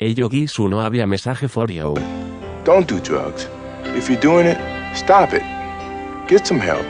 Hey su no había mensaje for you. Don't do drugs. If you're doing it, stop it. Get some help.